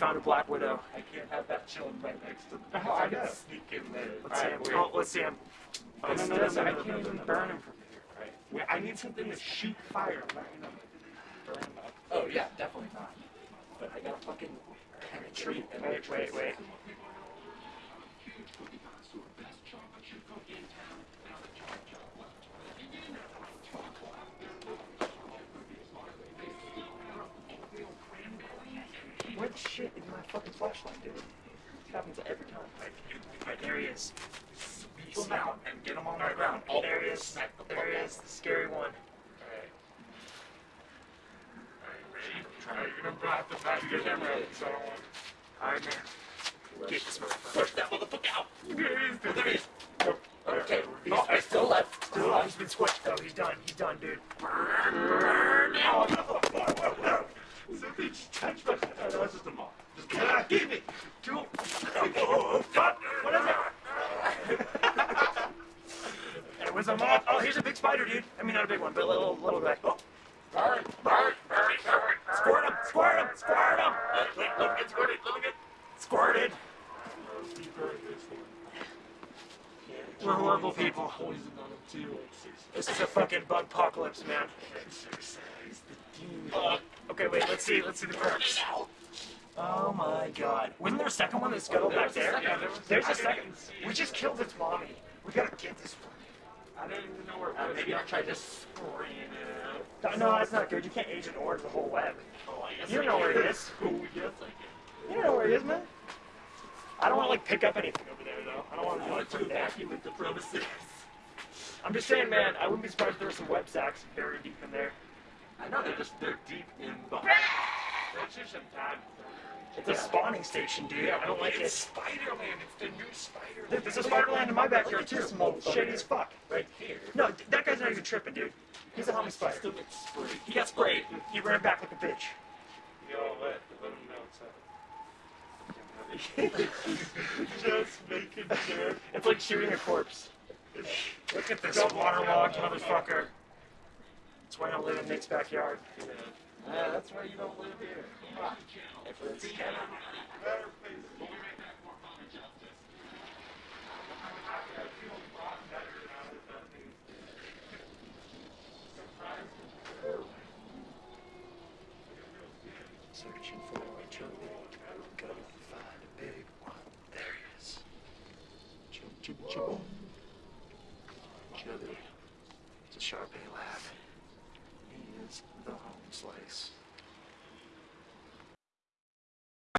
found a black widow. I can't have that chilling right next to me. Oh, I know. Sneak in there. Let's see him. Oh, let's see him. Oh, No, no, no, no, I can't even burn him from here. Right. Wait, I need something to shoot fire. I'm not gonna burn him up. Oh yeah, definitely not. But I gotta fucking penetrate and Wait, wait, wait. Shit in my fucking flashlight, dude? It happens every time. Right, there he is. Squeeze him out and get him on the ground. All There he is. There he is. The scary one. Alright. You're gonna have to back your camera up, so I don't want. Alright, man. Get this motherfucker. Push that motherfucker out. There he is. There he is. Okay. He's Oh, I still left. Still alive. He's been squished though. He's done. He's done, dude. Burn now. Something just touched my. Oh, no, it's just a moth. Just ah, give it. Dude. Oh, fuck. What is it? it was a moth. Oh, here's a big spider, dude. I mean, not a big one, but a little, little guy. Oh, Burn, burn, burn, burn. squirt him, squirt him, squirt him. Let, let, let me get squirted. Let me get. Squirted. He burned this one. We're horrible people. Poison on him too. This is a fucking bug apocalypse, man. Exercise the demon. Uh, okay, wait. Let's see. Let's see the perks. Oh my god. Wasn't there a second one that scuttled back there? Yeah, there was- There's I a second. We just killed its mommy. We gotta get this one. I don't even know where it was. Maybe I tried to screen it out. No, that's not good. You can't Agent Orange the whole web. Oh, You know where it is. Oh, yes, I. You don't know where it is, man. I don't want to like pick up anything over there though. I don't want to do to evacuate the premises. I'm just saying, man. I wouldn't be surprised if there were some web sacks buried deep in there. I know they're just they're deep in the. Ah! That's just some time. It's a spawning station, dude. I don't like it's it. Spider-Man. It's the new Spider-Man. There's a Spider-Man in my backyard too. Shady as fuck. Right here. No, that guy's not even tripping, dude. He's a homie spider. Still gets sprayed. He got sprayed. He ran back like a bitch. You know what? Let him know it's Just making sure. It's like shooting a corpse. Look at this waterlogged motherfucker. That's why I don't live in Nick's backyard. Yeah, yeah, that's why you don't live here. If it's Canada, better make that more justice. I feel better now. Searching for. Gotta find a big one. There he is. It's a Sharpay lab.